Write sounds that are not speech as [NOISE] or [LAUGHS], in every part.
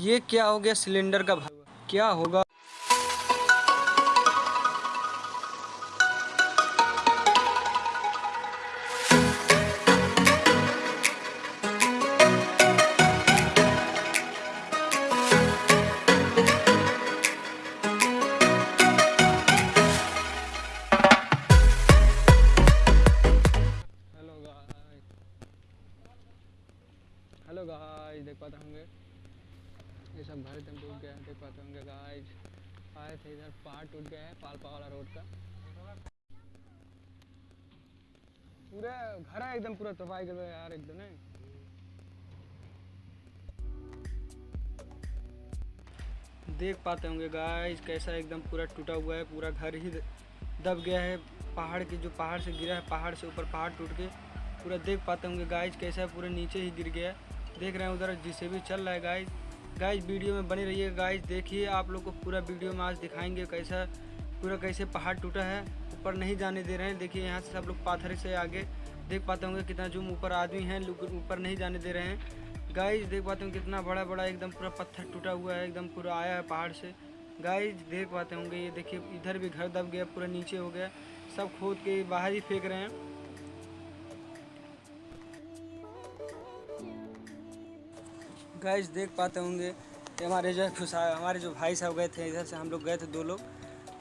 ये क्या हो गया सिलेंडर का भाव क्या होगा? ये सब घर एकदम टूट गया, देख पाते होंगे गाइस आए थे इधर पहाड़ टूट गया है, पालपा वाला रोड का। पूरा घर है एकदम, पूरा तबाही कर यार एकदम, नहीं? देख पाते होंगे गाइस कैसा एकदम पूरा टूटा हुआ है, पूरा घर ही दब गया है। पहाड़ के जो पहाड़ से गिरा है, पहाड़ से ऊपर पहाड़ टूट के पूरा देख पाते होंगे गाइस कैसा है, पूरा नीचे ही गिर गया है। देख रहे हैं उधर, जिसे भी चल रहा है गाइस गाइस वीडियो में बनी रहिएगा गाइस देखिए, आप लोग को पूरा वीडियो में आज दिखाएँगे कैसा, पूरा कैसे पहाड़ टूटा है। ऊपर नहीं जाने दे रहे हैं। देखिए, यहाँ से सब लोग पाथर से आगे देख पाते होंगे कितना जूम ऊपर आदमी हैं ऊपर नहीं जाने दे रहे हैं। गाइस देख पाते होंगे कितना बड़ा बड़ा एकदम पूरा पत्थर टूटा हुआ है, एकदम पूरा आया है पहाड़ से। गाइस देख पाते होंगे, ये देखिए, इधर भी घर दब गया, पूरा नीचे हो गया। सब खोद के बाहर ही फेंक रहे हैं। गाइस देख पाते होंगे हमारे जो खुशा हमारे जो भाई साहब गए थे, इधर से हम लोग गए थे दो लोग।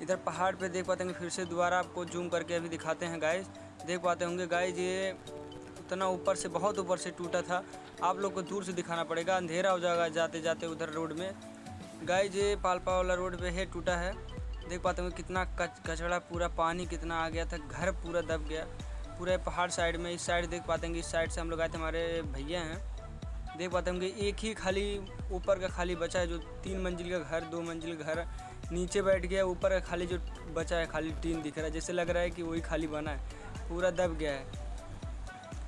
इधर पहाड़ पे देख पाते होंगे, फिर से दोबारा आपको जूम करके अभी दिखाते हैं गाइस देख पाते होंगे गाइस ये उतना ऊपर से, बहुत ऊपर से टूटा था। आप लोग को दूर से दिखाना पड़ेगा, अंधेरा हो जाएगा जाते जाते उधर रोड में। गाइस ये पालपा वाला रोड पे है, टूटा है। देख पाते होंगे कितना कच कचड़ा पूरा, पानी कितना आ गया था, घर पूरा दब गया। पूरे पहाड़ साइड में, इस साइड देख पाते हैं इस साइड से हम लोग आए थे, हमारे भैया हैं। देख पाते होंगे एक ही खाली ऊपर का खाली बचा है, जो तीन मंजिल का घर, दो मंजिल घर, नीचे बैठ गया, ऊपर का खाली जो बचा है, खाली टीन दिख रहा है। जैसे लग रहा है कि वही खाली बना है, पूरा दब गया है।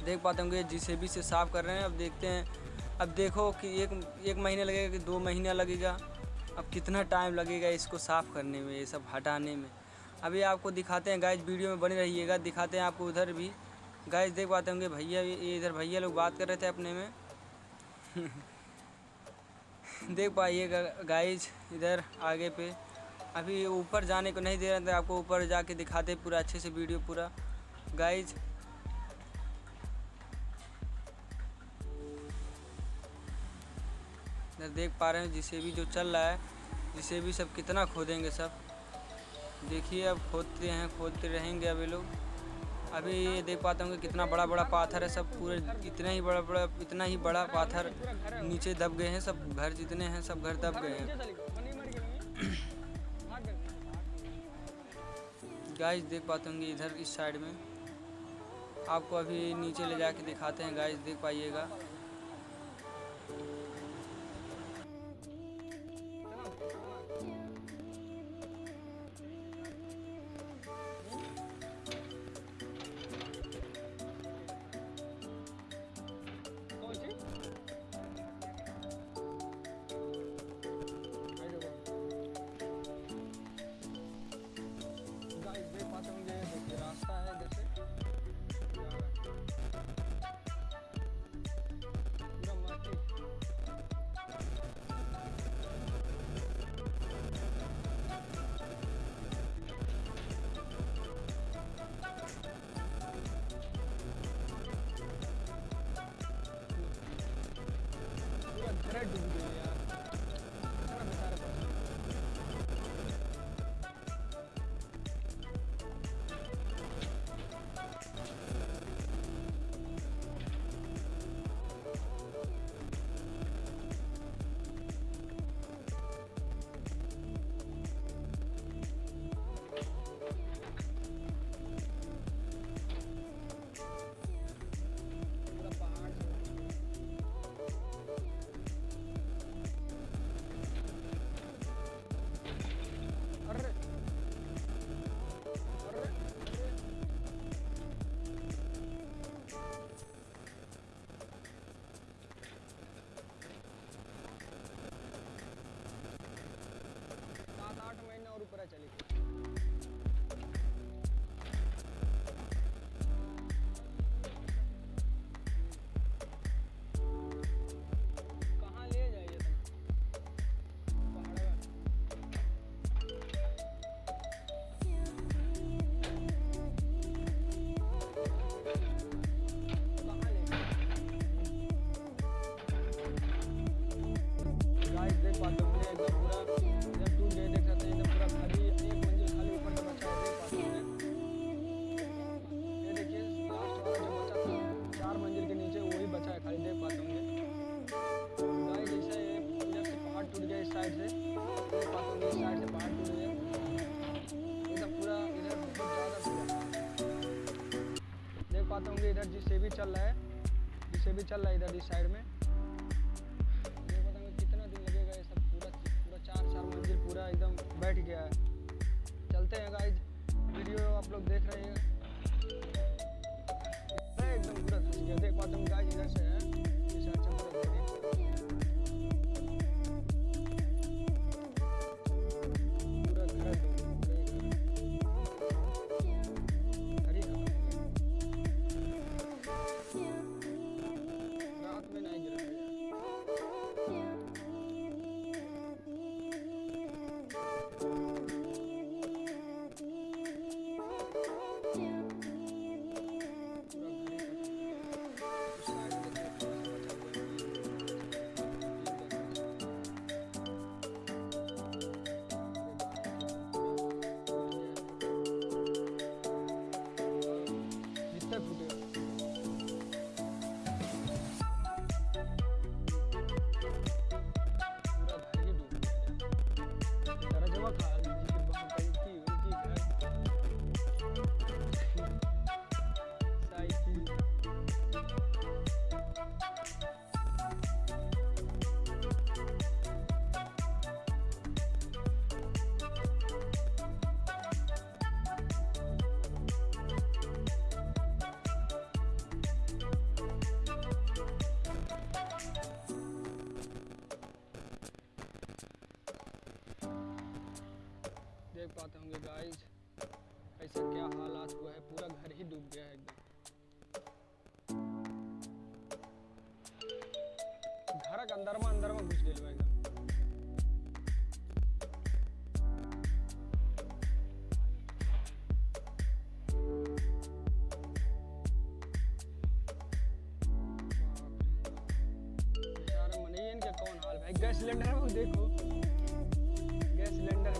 देख पाते होंगे, जिसे भी से साफ़ कर रहे हैं, अब देखते हैं। अब देखो कि एक एक महीने लगेगा कि दो महीना लगेगा। अब कितना टाइम लगेगा इसको साफ़ करने में, ये सब हटाने में। अभी आपको दिखाते हैं, गाइस, वीडियो में बने रहिएगा, दिखाते हैं आपको उधर भी। गाइस, देख पाते होंगे, भैया इधर भैया लोग बात कर रहे थे अपने में। [LAUGHS] देख पाइएगा गाइज़ इधर आगे पे। अभी ऊपर जाने को नहीं दे रहे थे, आपको ऊपर जाके दिखाते पूरा, अच्छे से वीडियो पूरा। गाइज़ इधर देख पा रहे हैं, जिसे भी जो चल रहा है, जिसे भी सब कितना खोदेंगे सब। देखिए, अब खोदते हैं, खोदते रहेंगे अभी लोग। अभी ये देख पाते होंगे कितना बड़ा बड़ा पाथर है, सब पूरे इतना ही बड़ा बड़ा इतना ही बड़ा पाथर नीचे दब गए हैं, सब घर जितने हैं, सब घर दब गए हैं। गाइस देख पाते होंगे इधर, इस साइड में। आपको अभी नीचे ले जाके दिखाते हैं गाइस देख पाइएगा। चली। चल रहा है। जिसे भी चल रहा है इधर इस साइड में। ये बताऊँगा कितना दिन लगेगा ये सब पूरा पूरा चार चार मंजिल पूरा एकदम बैठ गया है। चलते हैं गाइज़ वीडियो आप लोग देख रहे हैं। एकदम पूरा देख पाते हैं गाइज़ इधर से है। गाइस ऐसा क्या हालात हुआ है? पूरा घर ही डूब गया है एकदम। घर अंदर में अंदर में घुस बा एकदम। गैस सिलेंडर में देखो। Gas cylinder